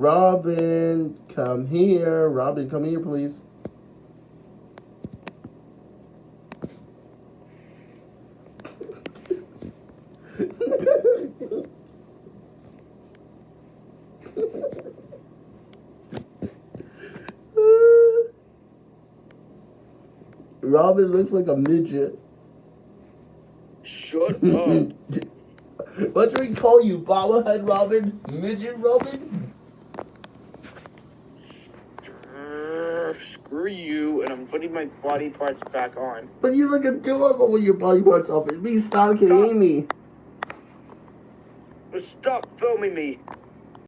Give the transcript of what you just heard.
Robin, come here. Robin, come here, please. Robin looks like a midget. Shut up. what do we call you, bobblehead Robin? Midget Robin? Screw you, and I'm putting my body parts back on. But you look adorable with your body parts off. It's me stalking Stop. Amy. But stop filming me.